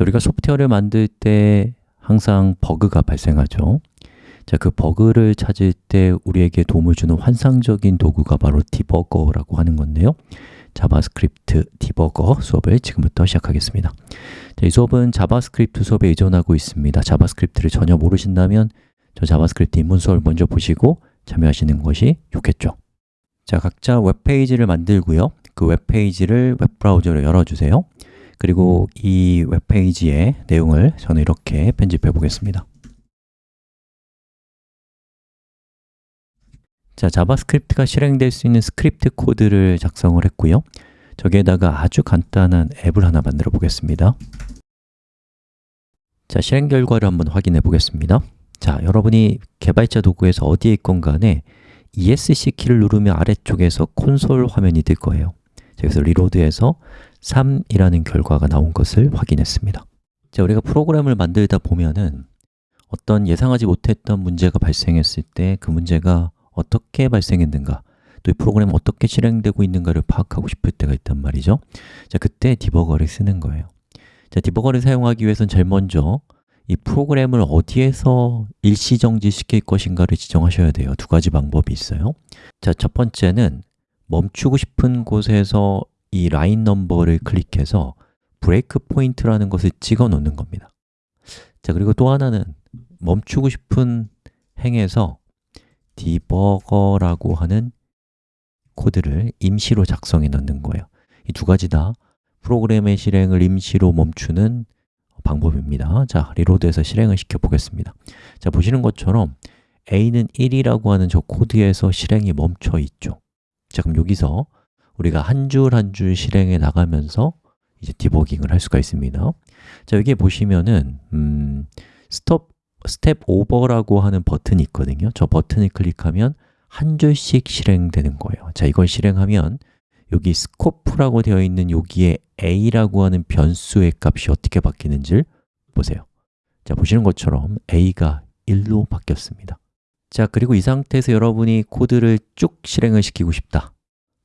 자, 우리가 소프트웨어를 만들 때 항상 버그가 발생하죠. 자, 그 버그를 찾을 때 우리에게 도움을 주는 환상적인 도구가 바로 debugger라고 하는 건데요. JavaScript debugger 수업을 지금부터 시작하겠습니다. 자, 이 수업은 JavaScript 수업에 의존하고 있습니다. JavaScript를 전혀 모르신다면 저 JavaScript 입문 수업을 먼저 보시고 참여하시는 것이 좋겠죠. 자, 각자 웹페이지를 만들고요. 그 웹페이지를 웹브라우저로 열어주세요 그리고 이 웹페이지의 내용을 저는 이렇게 편집해 보겠습니다. 자, JavaScript가 실행될 수 있는 스크립트 코드를 작성을 했고요. 저기에다가 아주 간단한 앱을 하나 만들어 보겠습니다. 자, 실행 결과를 한번 확인해 보겠습니다. 자, 여러분이 개발자 도구에서 어디에 있건 간에 ESC 키를 누르면 아래쪽에서 콘솔 화면이 뜰 거예요. 여기서 리로드해서 3이라는 결과가 나온 것을 확인했습니다. 자, 우리가 프로그램을 만들다 보면은 어떤 예상하지 못했던 문제가 발생했을 때 그 문제가 어떻게 발생했는가 또 이 프로그램이 어떻게 실행되고 있는가를 파악하고 싶을 때가 있단 말이죠. 자, 그때 디버거를 쓰는 거예요. 자, 디버거를 사용하기 위해서는 제일 먼저 이 프로그램을 어디에서 일시정지 시킬 것인가를 지정하셔야 돼요. 두 가지 방법이 있어요. 자, 첫 번째는 멈추고 싶은 곳에서 이 line number를 클릭해서 breakpoint라는 것을 찍어 놓는 겁니다. 자, 그리고 또 하나는 멈추고 싶은 행에서 debugger라고 하는 코드를 임시로 작성해 넣는 거예요. 이 두 가지 다 프로그램의 실행을 임시로 멈추는 방법입니다. 자, reload해서 실행을 시켜 보겠습니다. 자, 보시는 것처럼 a는 1이라고 하는 저 코드에서 실행이 멈춰 있죠. 자, 그럼 여기서 우리가 한 줄 한 줄 실행해 나가면서 이제 디버깅을 할 수가 있습니다. 자, 여기 보시면은 음, 스톱 step over라고 하는 버튼이 있거든요. 저 버튼을 클릭하면 한 줄씩 실행되는 거예요. 자, 이걸 실행하면 여기 scope라고 되어 있는 여기에 a라고 하는 변수의 값이 어떻게 바뀌는지 보세요. 자, 보시는 것처럼 a가 1로 바뀌었습니다. 자, 그리고 이 상태에서 여러분이 코드를 쭉 실행을 시키고 싶다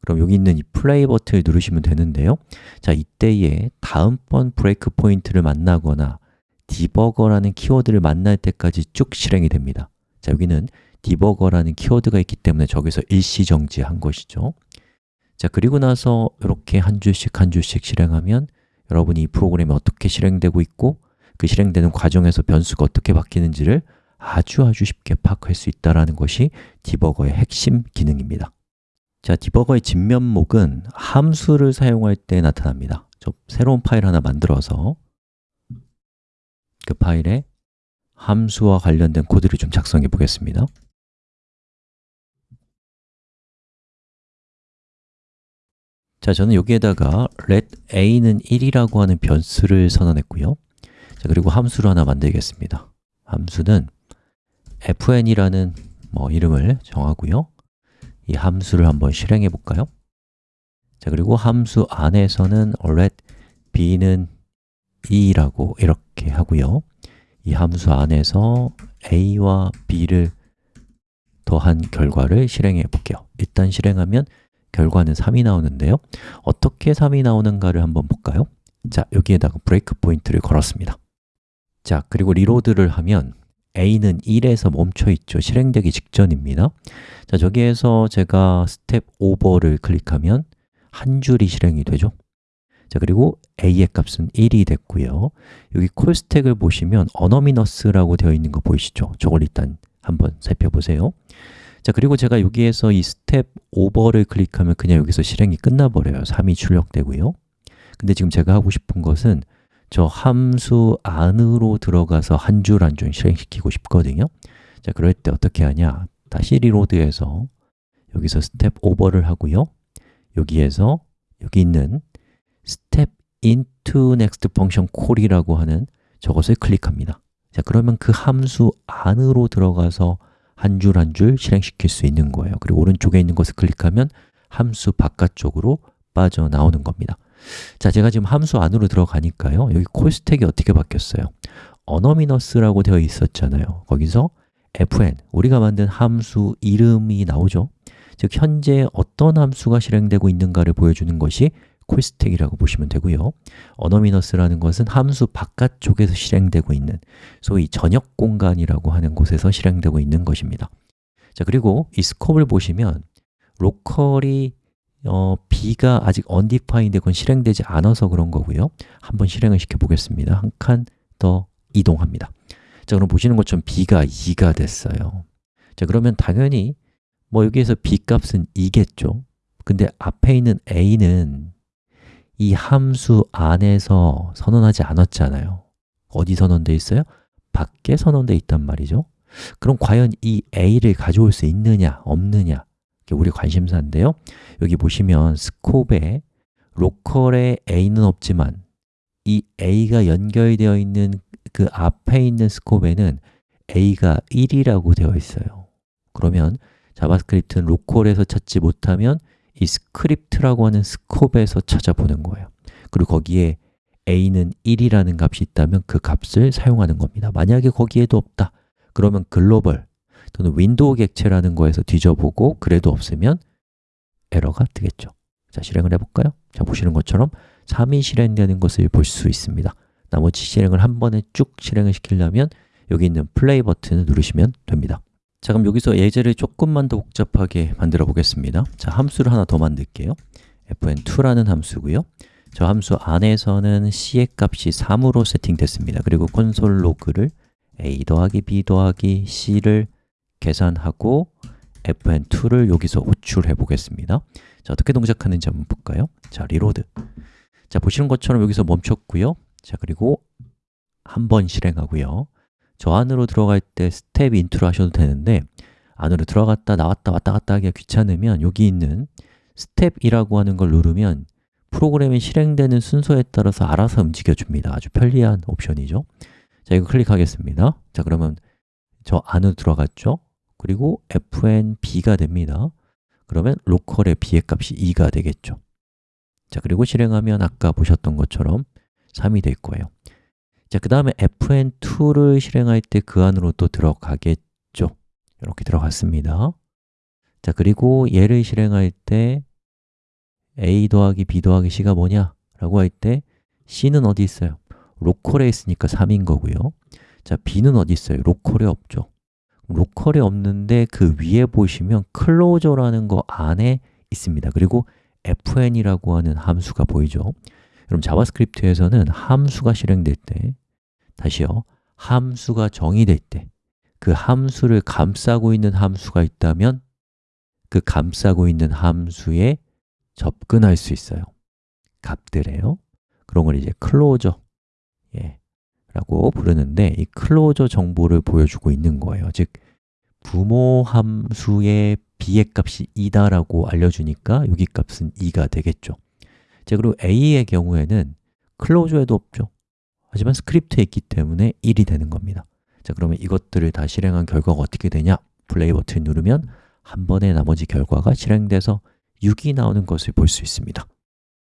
그럼 여기 있는 이 플레이 버튼을 누르시면 되는데요. 자, 이때에 다음번 breakpoint를 만나거나 debugger라는 키워드를 만날 때까지 쭉 실행이 됩니다. 자, 여기는 debugger라는 키워드가 있기 때문에 저기서 일시 정지한 것이죠. 자, 그리고 나서 이렇게 한 줄씩 한 줄씩 실행하면 여러분이 이 프로그램이 어떻게 실행되고 있고 그 실행되는 과정에서 변수가 어떻게 바뀌는지를 아주 아주 쉽게 파악할 수 있다는 것이 디버거의 핵심 기능입니다 자, 디버거의 진면목은 함수를 사용할 때 나타납니다. 저 새로운 파일 하나 만들어서 그 파일에 함수와 관련된 코드를 좀 작성해 보겠습니다. 자, 저는 여기에다가 let a는 1이라고 하는 변수를 선언했고요. 자, 그리고 함수를 하나 만들겠습니다. 함수는 fn이라는 뭐 이름을 정하고요 이 함수를 한번 실행해 볼까요? 자, 그리고 함수 안에서는 let b는 2라고 이렇게 하고요 이 함수 안에서 a와 b를 더한 결과를 실행해 볼게요 일단 실행하면 결과는 3이 나오는데요 어떻게 3이 나오는가를 한번 볼까요? 자, 여기에다가 breakpoint를 걸었습니다 자, 그리고 reload를 하면 a는 1에서 멈춰 있죠. 실행되기 직전입니다. 자, 저기에서 제가 step over를 클릭하면 한 줄이 실행이 되죠. 자, 그리고 a의 값은 1이 됐고요. 여기 call stack을 보시면 anonymous라고 되어 있는 거 보이시죠? 저걸 일단 한번 살펴보세요. 자, 그리고 제가 여기에서 이 step over를 클릭하면 그냥 여기서 실행이 끝나버려요. 3이 출력되고요. 근데 지금 제가 하고 싶은 것은 저 함수 안으로 들어가서 한 줄 한 줄 실행시키고 싶거든요. 자, 그럴 때 어떻게 하냐? 다시 reload해서 여기서 step over를 하고요. 여기에서 여기 있는 step into next function call이라고 하는 저것을 클릭합니다. 자, 그러면 그 함수 안으로 들어가서 한 줄 한 줄 실행시킬 수 있는 거예요. 그리고 오른쪽에 있는 것을 클릭하면 함수 바깥쪽으로 빠져나오는 겁니다 자, 제가 지금 함수 안으로 들어가니까요. 여기 콜 스택이 어떻게 바뀌었어요? 어너미너스라고 되어 있었잖아요. 거기서 fn, 우리가 만든 함수 이름이 나오죠. 즉, 현재 어떤 함수가 실행되고 있는가를 보여주는 것이 콜스택이라고 보시면 되고요. 어너미너스라는 것은 함수 바깥쪽에서 실행되고 있는 소위 전역 공간이라고 하는 곳에서 실행되고 있는 것입니다. 자 그리고 이 스콥을 보시면 로컬이 어, b가 아직 undefined 건 실행되지 않아서 그런 거고요. 한번 실행을 시켜 보겠습니다. 한 칸 더 이동합니다. 자 그럼 보시는 것처럼 b가 2가 됐어요. 자 그러면 당연히 뭐 여기에서 b 값은 2겠죠. 근데 앞에 있는 a는 이 함수 안에서 선언하지 않았잖아요. 어디 선언되어 있어요? 밖에 선언되어 있단 말이죠. 그럼 과연 이 a를 가져올 수 있느냐, 없느냐 우리 관심사인데요. 여기 보시면 스콥에 로컬에 a는 없지만 이 a가 연결되어 있는 그 앞에 있는 스콥에는 a가 1이라고 되어 있어요. 그러면 JavaScript는 local에서 찾지 못하면 이 script라고 하는 scope에서 찾아보는 거예요. 그리고 거기에 a는 1이라는 값이 있다면 그 값을 사용하는 겁니다. 만약에 거기에도 없다. 그러면 글로벌 또는 window 객체라는 거에서 뒤져보고 그래도 없으면 에러가 뜨겠죠. 자, 실행을 해볼까요? 자, 보시는 것처럼 3이 실행되는 것을 볼 수 있습니다. 나머지 실행을 한 번에 쭉 실행을 시키려면 여기 있는 플레이 버튼을 누르시면 됩니다. 자, 그럼 여기서 예제를 조금만 더 복잡하게 만들어 보겠습니다. 자, 함수를 하나 더 만들게요. Fn2라는 함수고요. 저 함수 안에서는 c의 값이 3으로 세팅됐습니다. 그리고 console log를 a 더하기 b 더하기 c를 계산하고 fn2를 여기서 호출해 보겠습니다. 자, 어떻게 동작하는지 한번 볼까요? 자, reload. 자, 보시는 것처럼 여기서 멈췄고요. 자, 그리고 한 번 실행하고요. 저 안으로 들어갈 때 step into로 하셔도 되는데 안으로 들어갔다 나왔다 왔다 갔다 하기가 귀찮으면 여기 있는 step이라고 하는 걸 누르면 프로그램이 실행되는 순서에 따라서 알아서 움직여 줍니다. 아주 편리한 옵션이죠. 자, 이거 클릭하겠습니다. 자, 그러면 저 안으로 들어갔죠? 그리고 fnb가 됩니다. 그러면 local의 b의 값이 2가 되겠죠. 자, 그리고 실행하면 아까 보셨던 것처럼 3이 될 거예요. 자, 그 다음에 fn2를 실행할 때 그 안으로 또 들어가겠죠. 이렇게 들어갔습니다. 자, 그리고 얘를 실행할 때 a 더하기 b 더하기 c가 뭐냐? 라고 할 때 c는 어디 있어요? 로컬에 있으니까 3인 거고요. 자, b는 어디 있어요? 로컬에 없죠 로컬에 없는데 그 위에 보시면 클로저라는 거 안에 있습니다. 그리고 fn이라고 하는 함수가 보이죠? 그럼 JavaScript에서는 함수가 실행될 때 다시요. 함수가 정의될 때 그 함수를 감싸고 있는 함수가 있다면 그 감싸고 있는 함수에 접근할 수 있어요. 값들에요. 그런 걸 이제 closure 예, 라고 부르는데 이 closure 정보를 보여주고 있는 거예요. 즉 부모 함수의 b의 값이 2다라고 알려주니까 여기 값은 2가 되겠죠. 자, 그리고 a의 경우에는 closure에도 없죠. 하지만 script에 있기 때문에 1이 되는 겁니다. 자, 그러면 이것들을 다 실행한 결과가 어떻게 되냐? 플레이 버튼 누르면 한 번에 나머지 결과가 실행돼서 6이 나오는 것을 볼 수 있습니다